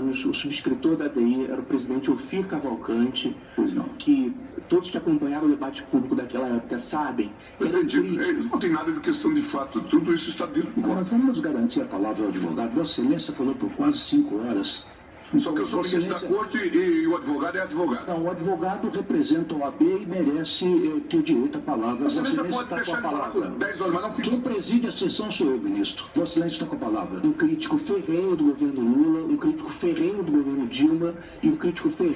anos, o subscritor da DI era o presidente Ofir Cavalcante, que todos que acompanharam o debate público daquela época sabem Presidente, crítico. é, não tem nada de questão de fato, tudo isso está dentro do Agora, vamos garantir a palavra ao advogado. Vossa Excelência falou por quase cinco horas. Só que eu sou ministro da corte e, e o advogado é advogado. Não, o advogado representa a OAB e merece eh, ter direito à palavra. Vossa Excelência pode está com a palavra. por 10 horas, mas não fica. Quem preside a sessão sou eu, ministro. Vossa Excelência está com a palavra. Um crítico ferrenho do governo Lula, um crítico ferrenho do governo Dilma e um crítico ferrenho